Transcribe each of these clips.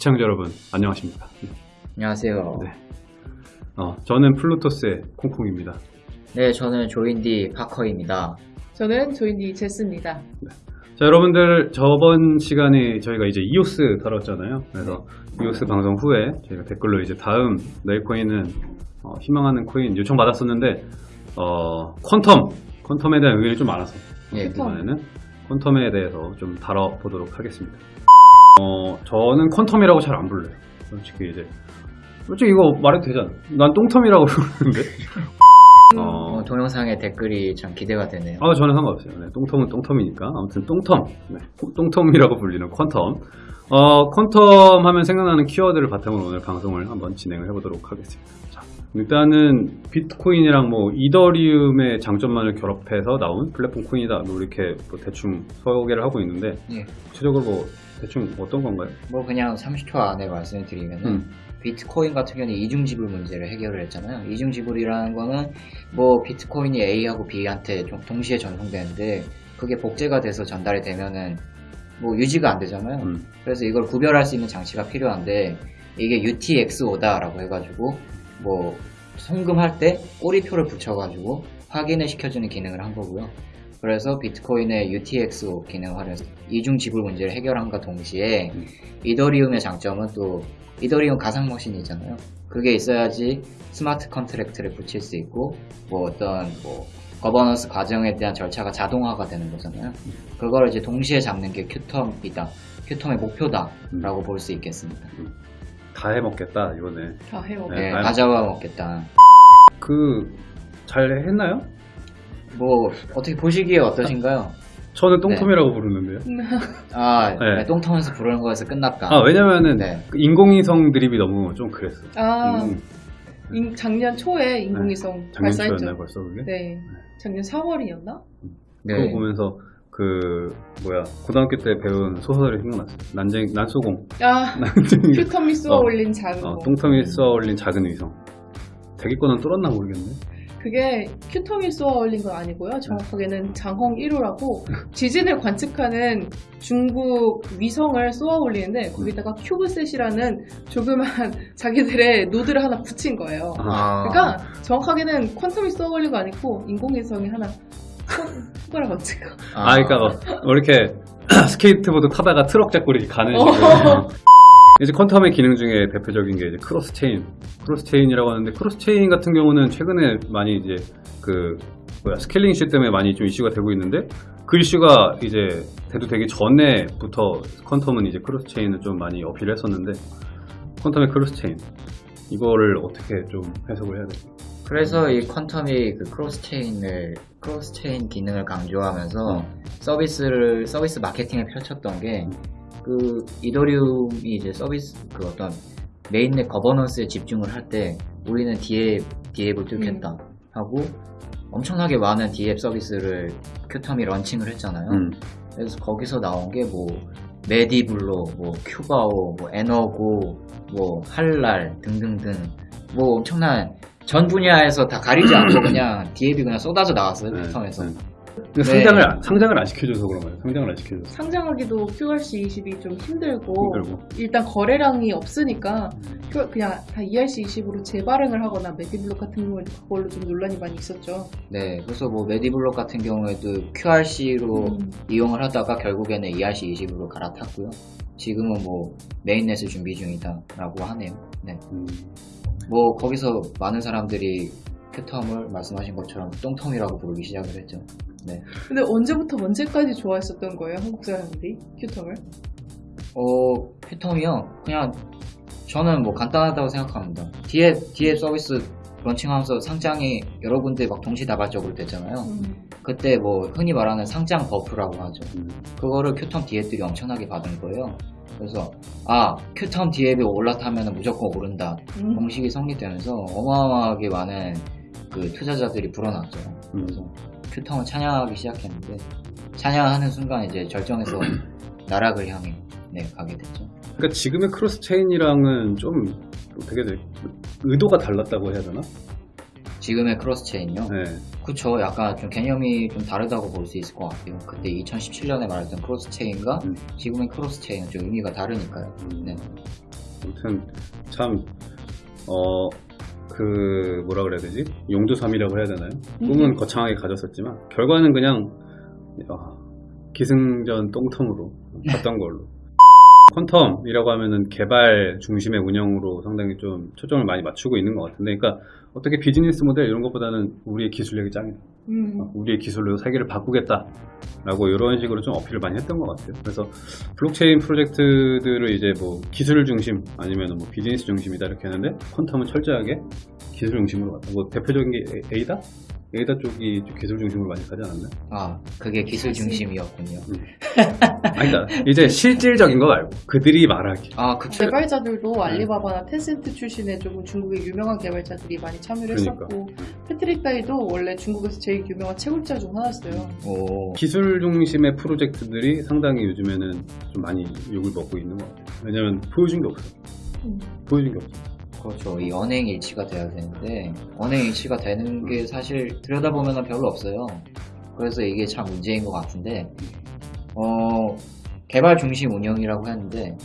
시청자 여러분 안녕하십니까? 안녕하세요. 네. 어, 저는 플루토스의 콩콩입니다. 네, 저는 조인디 파커입니다. 저는 조인디 제스입니다. 자 여러분들 저번 시간에 저희가 이제 이오스 다뤘잖아요. 그래서 이오스 방송 후에 저희가 댓글로 이제 다음 내일 코인은 어, 희망하는 코인 요청 받았었는데 어, 퀀텀 퀀텀에 대한 의견이 좀 많아서 예, 이번에는 퀀텀에 대해서 좀 다뤄보도록 하겠습니다. 어, 저는 퀀텀이라고 잘 안 불러요. 솔직히 이제 솔직히 이거 말해도 되잖아. 난 똥텀이라고 부르는데. 어, 어, 동영상의 댓글이 참 기대가 되네요. 아, 저는 상관없어요. 네, 똥텀은 똥텀이니까. 아무튼 똥텀. 네, 똥텀이라고 불리는 퀀텀. 어, 퀀텀 하면 생각나는 키워드를 바탕으로 오늘 방송을 한번 진행을 해보도록 하겠습니다. 자, 일단은 비트코인이랑 뭐 이더리움의 장점만을 결합해서 나온 플랫폼 코인이다. 뭐 이렇게 뭐 대충 소개를 하고 있는데, 예. 구체적으로 뭐 대충 어떤 건가요? 뭐 그냥 30초 안에 말씀을 드리면은 음. 비트코인 같은 경우는 이중지불 문제를 해결을 했잖아요. 이중지불이라는 거는 뭐 비트코인이 A하고 B한테 좀 동시에 전송되는데 그게 복제가 돼서 전달이 되면은 뭐 유지가 안 되잖아요. 음. 그래서 이걸 구별할 수 있는 장치가 필요한데 이게 UTXO다라고 해가지고 뭐 송금할 때 꼬리표를 붙여가지고 확인을 시켜주는 기능을 한 거고요. 그래서 비트코인의 UTXO 활용해서 이중 지불 문제를 해결함과 동시에 음. 이더리움의 장점은 또 이더리움 가상 머신이잖아요. 그게 있어야지 smart contract를 붙일 수 있고 뭐 어떤 뭐 거버넌스 과정에 대한 절차가 자동화가 되는 거잖아요. 그걸 이제 동시에 잡는 게 큐텀이다. 큐텀의 목표다라고 볼수 있겠습니다. 다 해먹겠다, 이번에. 다 해요. 네. 네. 다 잡아먹겠다. 그, 잘 했나요? 뭐 어떻게 보시기에 어떠신가요? 저는 똥텀이라고 부르는데요. 아, 네. 네, 똥터면서 부르는 거에서 끝났다. 아, 왜냐면은 네. 그 인공위성 드립이 너무 좀 그랬어요. 아, 음, 인- 작년 초에 인공위성 작년 발사했죠. 벌써 그게? 네. 작년 4월이었나? 네. 그거 보면서 그 뭐야 고등학교 때 배운 소설이 생각났어요. 난쟁 난소공 아, 난쟁이 큐텀이 쏘아 어. 올린 작은 어, 거. 똥텀이 쏘아 올린 작은 위성. 대기권은 뚫었나 모르겠네. 그게 큐텀이 쏘아 올린 건 아니고요. 정확하게는 장헝 1호라고 지진을 관측하는 중국 위성을 쏘아 올리는데 거기다가 CubeSat이라는 조그만 자기들의 노드를 하나 붙인 거예요. 아, 그러니까 정확하게는 퀀텀이 쏘아 올린 거 아니고 인공위성에 하나 손가락 얹은 거. 아, 그러니까 뭐, 뭐 이렇게 스케이트보드 타다가 트럭 잡고 이렇게 가는 어. 식으로. 이제 퀀텀의 기능 중에 대표적인 게 이제 cross chain. cross chain이라고 하는데 cross chain 같은 경우는 최근에 많이 이제 그 뭐야 scaling 이슈 때문에 많이 좀 이슈가 되고 있는데 그 이슈가 이제 돼도 되기 전에부터 퀀텀은 이제 cross chain을 좀 많이 어필을 했었는데 퀀텀의 cross chain 이거를 어떻게 좀 해석을 해야 될까요? 그래서 이 퀀텀이 그 cross chain을 cross chain 기능을 강조하면서 서비스를 서비스 마케팅을 펼쳤던 게 그 이더리움이 이제 서비스 그 어떤 mainnet governance에 집중을 할 때 우리는 DApp DApp을 뚫겠다 하고 엄청나게 많은 DApp 서비스를 큐텀이 launching을 했잖아요. 음. 그래서 거기서 나온 게 뭐 메디블로, 뭐 큐바오, 뭐 에너고, 뭐 할랄 등등등 뭐 엄청난 전 분야에서 다 가리지 않고 그냥 DApp이 그냥 쏟아져 나왔어요 네, 큐텀에서. 네. 근데 상장을 안- 상장을 안 시켜줘서 그런 거예요. 상장을 안 시켜줘서 상장하기도 QRC20이 좀 힘들고 힘들고. 일단 거래량이 없으니까 그- 그냥 다 ERC20으로 재발행을 하거나 메디블록 같은 경우에도 그걸로 좀 논란이 많이 있었죠. 네, 그래서 뭐 메디블록 같은 경우에도 QRC로 음. 이용을 하다가 결국에는 ERC20으로 갈아탔고요. 지금은 뭐 메인넷을 준비 중이다라고 하네요. 네, 음. 뭐 거기서 많은 사람들이 큐텀을 말씀하신 것처럼 똥텀이라고 부르기 시작을 했죠. 네. 근데 언제부터 언제까지 좋아했었던 거예요, 한국 사람들이 큐텀을? 어, 큐텀이요? 그냥 저는 뭐 간단하다고 생각합니다. DApp, DApp 서비스 launching하면서 상장이 여러 군데 막 동시다발적으로 됐잖아요. 음. 그때 뭐 흔히 말하는 상장 buff라고 하죠. 음. 그거를 큐텀 DApp들이 엄청나게 받은 거예요. 그래서 아 큐텀 DApp이 올라타면 무조건 오른다. 음. 공식이 성립되면서 어마어마하게 많은 그 투자자들이 불어났죠. 음. 그래서 큐텀을 찬양하기 시작했는데 찬양하는 순간 이제 절정에서 나락을 향해 네, 가게 됐죠. 그러니까 지금의 cross chain이랑은 좀 되게 의도가 달랐다고 해야 되나? 지금의 cross chain요. 네. 그쵸. 약간 좀 개념이 좀 다르다고 볼 수 있을 것 같아요. 그때 2017년에 말했던 cross chain과 음. 지금의 cross chain은 좀 의미가 다르니까요. 음. 네. 아무튼 참 어 그 뭐라 그래야 되지 용두삼이라고 해야 되나요? 꿈은 거창하게 가졌었지만 결과는 그냥 아, 기승전 똥텀으로 갔던 걸로. 퀀텀이라고 하면은 개발 중심의 운영으로 상당히 좀 초점을 많이 맞추고 있는 것 같은데, 그러니까 어떻게 비즈니스 모델 이런 것보다는 우리의 기술력이 짱이다. 음. 어, 우리의 기술로 세계를 바꾸겠다 라고 이런 식으로 좀 어필을 많이 했던 것 같아요. 그래서 블록체인 프로젝트들을 이제 뭐 기술 중심 아니면 뭐 비즈니스 중심이다 이렇게 했는데 퀀텀은 철저하게 기술 중심으로 갔다. 뭐 대표적인 게 에- 에이다? 에이다 쪽이 좀 기술 중심으로 많이 가지 않았나요? 아 그게 기술 중심이었군요. 아니다. 이제 실질적인 거 말고 그들이 말하기. 아 그쵸. 개발자들도 알리바바나 텐센트 출신의 조금 중국의 유명한 개발자들이 많이 참여를 그러니까. 했었고 패트릭 다이도 원래 중국에서 제일 유명한 채굴자 중 하나였어요. 오. 기술 중심의 프로젝트들이 상당히 요즘에는 좀 많이 욕을 먹고 있는 것 같아요. 왜냐면 보여준 게 없어. 음. 보여준 게 없어. 그렇죠. 이 언행 일치가 돼야 되는데 언행 일치가 되는 게 사실 들여다보면 별로 없어요. 그래서 이게 참 문제인 것 같은데 어, 개발 중심 운영이라고 했는데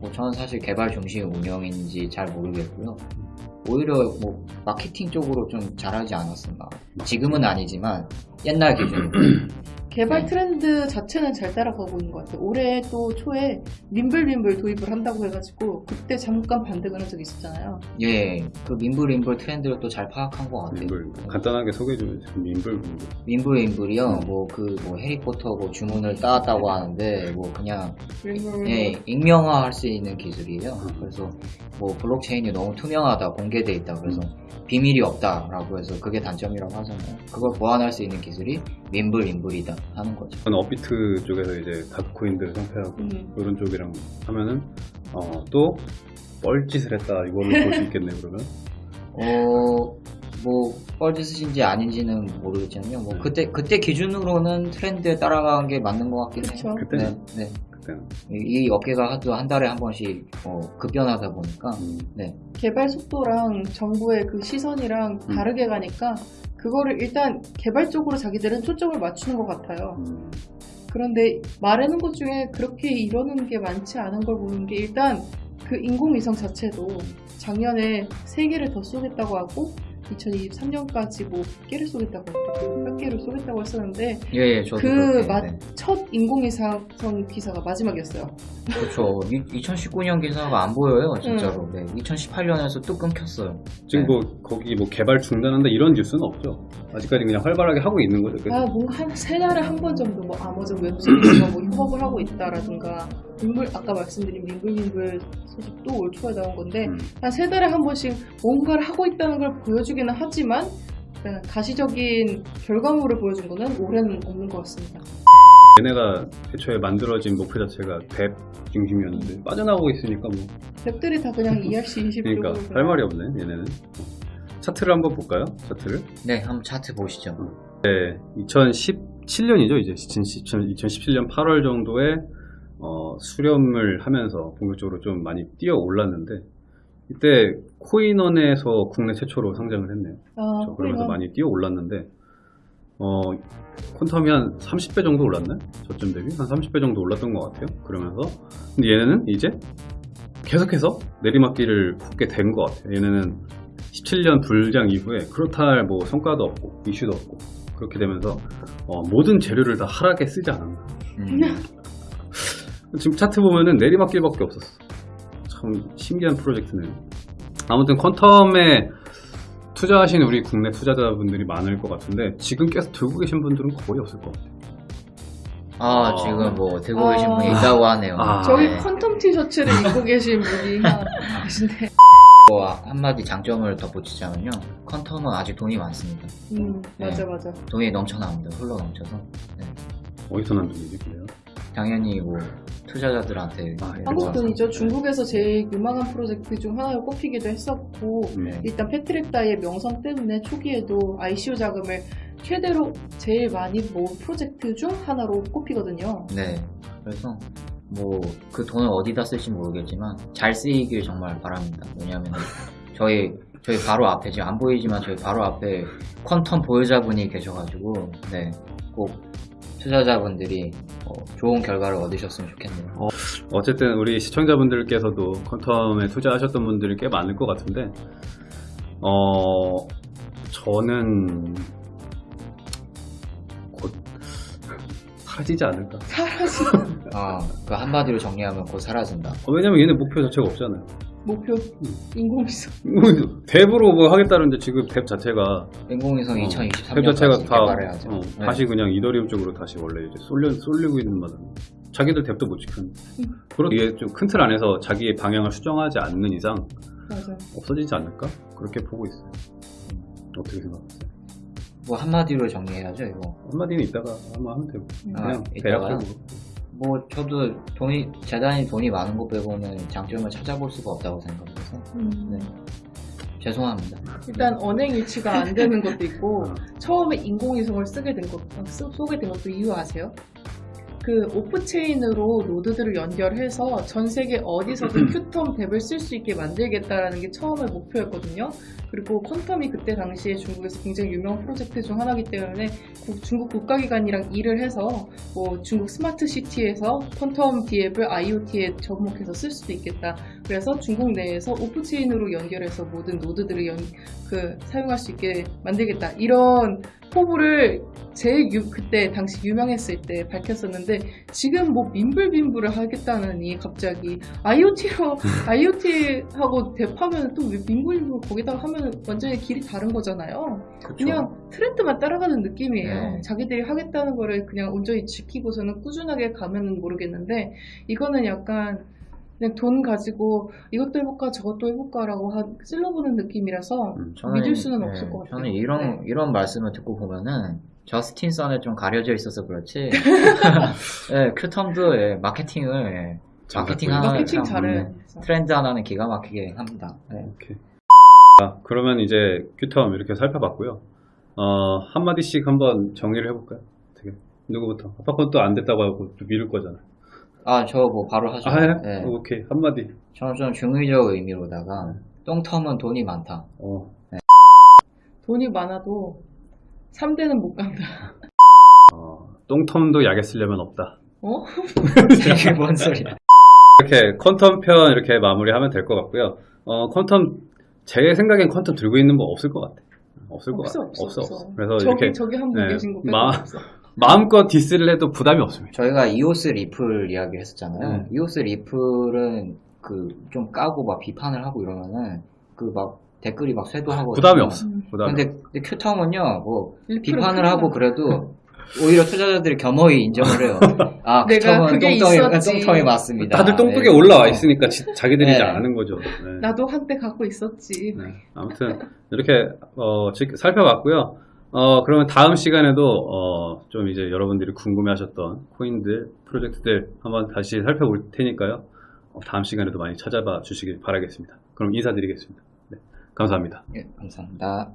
뭐 저는 사실 개발 중심 운영인지 잘 모르겠고요. 오히려 뭐 마케팅 쪽으로 좀 잘하지 않았었나. 지금은 아니지만 옛날 기준으로. 개발 네. 트렌드 자체는 잘 따라가고 있는 것 같아요. 올해 또 초에 림블림블 도입을 한다고 해가지고 그때 잠깐 반등을 한 적이 있었잖아요. 예, 그 민불민불 트렌드를 또 잘 파악한 것 같아요. 민불. 간단하게 소개해 주면 민불. 민불. 민불민불이요. 음. 뭐그뭐 해리포터 뭐 주문을 따왔다고 하는데 뭐 그냥. 예, 익명화할 수 있는 기술이에요. 음. 그래서 뭐 블록체인이 너무 투명하다, 공개돼 있다. 그래서 비밀이 없다 라고 해서 그게 단점이라고 하잖아요. 그걸 보완할 수 있는 기술이 민불민불이다 하는 거죠. 저는 업비트 쪽에서 이제 다크코인들을 상패하고 음. 이런 쪽이랑 하면은 어, 또 뻘짓을 했다 이걸로 볼 수 있겠네요 그러면 어, 뭐 뻘짓인지 아닌지는 모르겠지만요. 뭐 그때 그때 기준으로는 트렌드에 따라간 게 맞는 것 같긴. 해요. 그때는? 네, 네. 이, 이 업계가 하도 한 달에 한 번씩 어, 급변하다 보니까 음, 네. 개발 속도랑 정부의 그 시선이랑 음. 다르게 가니까 그거를 일단 개발 쪽으로 자기들은 초점을 맞추는 것 같아요. 음, 그런데 말하는 것 중에 그렇게 이러는 게 많지 않은 걸 보는 게 일단 그 인공위성 자체도 작년에 세개를더 쏘겠다고 하고 2023년까지 뭐 100개를 쏘겠다고 몇 개를 쏘겠다고 했었는데 예, 예, 저도 그 그렇게, 맛- 네. 첫 인공위성 기사가 마지막이었어요. 그렇죠. 2019년 기사가 안 보여요, 진짜로. 네. 2018년에서 또 끊겼어요. 지금 네. 뭐 거기 뭐 개발 중단한다 이런 뉴스는 없죠 아직까지 그냥 활발하게 하고 있는 거죠 그래서 아, 뭔가 한 세 달에 한 번 정도 뭐 아마존 웹소리즈가 뭐 협업을 하고 있다라든가 민불 아까 말씀드린 민불민불 소식도 올 초에 나온 건데 음, 한세 달에 한 번씩 뭔가를 하고 있다는 걸 보여주기는 하지만 가시적인 결과물을 보여준 거는 올해는 없는 것 같습니다. 얘네가 애초에 만들어진 목표 자체가 뎁 중심이었는데 빠져나오고 있으니까 뭐. 앱들이 다 그냥 ERC 20 그러니까 할 말이 없네 얘네는. 차트를 한번 볼까요? 차트를? 네, 한번 차트 보시죠. 2017년이죠 이제. 2017년 8월 정도에 어, 수렴을 하면서 본격적으로 좀 많이 뛰어 올랐는데 이때 코인원에서 국내 최초로 상장을 했네요. 아. 그러면서 코인원. 많이 뛰어 올랐는데 어, 퀀텀이 한 30배 정도 올랐나요? 저점 대비 한 30배 정도 올랐던 것 같아요. 그러면서 근데 얘네는 이제 계속해서 내리막길을 걷게 된 것 같아요. 얘네는 17년 불장 이후에 그렇다 할 뭐 성과도 없고 이슈도 없고 그렇게 되면서 어, 모든 재료를 다 하락에 쓰지 않았나. 음, 지금 차트 보면은 내리막길밖에 없었어. 참 신기한 프로젝트네요. 아무튼 퀀텀에 투자하신 우리 국내 투자자분들이 많을 것 같은데 지금 계속 들고 계신 분들은 거의 없을 것 같아요. 아, 아. 지금 뭐 들고 계신 아. 분이 있다고 하네요. 아. 저기 네. 퀀텀 티셔츠를 입고 계신 분이 계신데 뭐 한마디 장점을 덧붙이자면요. 퀀텀은 아직 돈이 많습니다. 음, 네. 맞아 맞아 돈이 넘쳐납니다. 흘러 넘쳐서. 네. 어디서 난 돈이지 그래요? 당연히 뭐 투자자들한테 아, 네, 한국. 돈이죠. 중국에서 제일 유망한 프로젝트 중 하나로 꼽히기도 했었고 음. 일단 패트릭 다이의 명성 때문에 초기에도 ICO 자금을 최대로 제일 많이 모은 프로젝트 중 하나로 꼽히거든요. 네. 그래서 뭐 그 돈을 어디다 쓸지 모르겠지만 잘 쓰이길 정말 바랍니다. 왜냐하면 저희 저희 바로 앞에 지금 안 보이지만 저희 바로 앞에 퀀텀 보유자분이 계셔가지고 네꼭 투자자분들이 어, 좋은 결과를 얻으셨으면 좋겠네요. 어쨌든 우리 시청자분들께서도 퀀텀에 투자하셨던 분들이 꽤 많을 것 같은데 어 저는 곧 사라지지 않을까 사라지 아, 그 한마디로 정리하면 곧 사라진다. 어, 왜냐면 얘네 목표 자체가 없잖아요 목표 인공위성 탭으로 뭐 하겠다는데 지금 탭 자체가 인공위성 어, 2023년까지 탭 자체가 다 개발해야죠. 어, 네. 다시 그냥 이더리움 쪽으로 다시 원래 이제 쏠려, 쏠리고 있는 마당 자기들 탭도 못 지켰는데 음. 그런 이게 좀 큰 틀 안에서 자기의 방향을 수정하지 않는 이상 맞아 없어지지 않을까 그렇게 보고 있어요 어떻게 생각하세요? 뭐 한마디로 정리해야죠, 이거. 한마디는 이따가 한번 하면 되고 음. 아, 그냥 이따가? 대략적으로 뭐 저도 돈이 재단이 돈이 많은 것 빼고는 장점을 찾아볼 수가 없다고 생각해서 음. 네. 죄송합니다. 일단 언행 일치가 안 되는 것도 있고 어. 처음에 인공위성을 쓰게 된 것, 어, 쓰- 쏘게 된 것도 이유 아세요? 그 off-chain으로 노드들을 연결해서 전 세계 어디서든 큐텀 DApp을 쓸 수 있게 만들겠다라는 게 처음의 목표였거든요. 그리고 퀀텀이 그때 당시에 중국에서 굉장히 유명 프로젝트 중 하나이기 때문에 국- 중국 국가기관이랑 일을 해서 뭐 중국 스마트 시티에서 퀀텀 DApp을 IoT에 접목해서 쓸 수도 있겠다. 그래서 중국 내에서 오프체인으로 연결해서 모든 노드들을 연, 그 사용할 수 있게 만들겠다. 이런 포부를 제일 유- 그때 당시 유명했을 때 밝혔었는데 지금 뭐 민불민불을 하겠다느니 갑자기 IoT로 IoT하고 대파면 또왜 민불민불 거기다가 하면 완전히 길이 다른 거잖아요. 그렇죠. 그냥 트렌드만 따라가는 느낌이에요. 네. 자기들이 하겠다는 거를 그냥 온전히 지키고서는 꾸준하게 가면은 모르겠는데 이거는 약간 그냥 돈 가지고 이것도 해볼까 저것도 해볼까라고 하- 찔러보는 느낌이라서 음. 믿을 수는 없을 것 같아요. 저는 이런 네. 이런 말씀을 듣고 보면은 저스틴 선에 좀 가려져 있어서 그렇지. 예, 큐텀도 예, 마케팅을 예, 잘 마케팅 하나 마케팅 참, 잘해. 음, 트렌드 하나는 기가 막히게 합니다. 예. 오케이. 자, 그러면 이제 큐텀 이렇게 살펴봤고요. 어, 한마디씩 한번 정리를 해볼까요? 어떻게? 누구부터? 아빠 건 또 안 됐다고 하고 또 미룰 거잖아. 아, 저 뭐 바로 하죠. 아, 예? 예. 오케이. 한마디. 저는 좀 중의적 의미로다가 똥텀은 돈이 많다. 어, 돈이 많아도 3대는 못 간다. 어, 똥텀도 약에 쓰려면 없다. 어? 이게 뭔 소리야? 이렇게 퀀텀 편 이렇게 마무리하면 될 것 같고요. 어, 퀀텀, 제 생각엔 쿼텀 들고 있는 거 없을 것 같아. 없을 것 없어, 같아. 없어, 없어. 그래서 저기, 이렇게 저기 한분 네, 계신 거 마- 없어. 마음껏 diss를 해도 부담이 없습니다. 저희가 이오스 리플 이야기 했었잖아요. 음. 이오스 리플은 그 좀 까고 막 비판을 하고 이러면은 그막 댓글이 막 쇄도하고 부담이 없어. 음. 부담이 근데, 근데 큐텀은요, 뭐, 비판을 하고 거. 그래도, 오히려 투자자들이 겸허히 인정을 해요. 아, 내가 큐텀은 그게 있었지. 똥통이 맞습니다. 다들 똥뚝에 네. 올라와 있으니까 지- 자기들이 이제 네. 아는 거죠. 네. 나도 한때 갖고 있었지. 네. 아무튼 이렇게 어, 지- 살펴봤고요. 어, 그러면 다음 시간에도 어, 좀 이제 여러분들이 궁금해하셨던 코인들, 프로젝트들 한번 다시 살펴볼 테니까요. 어, 다음 시간에도 많이 찾아봐 주시길 바라겠습니다. 그럼 인사드리겠습니다. 네. 감사합니다. 예, 감사합니다.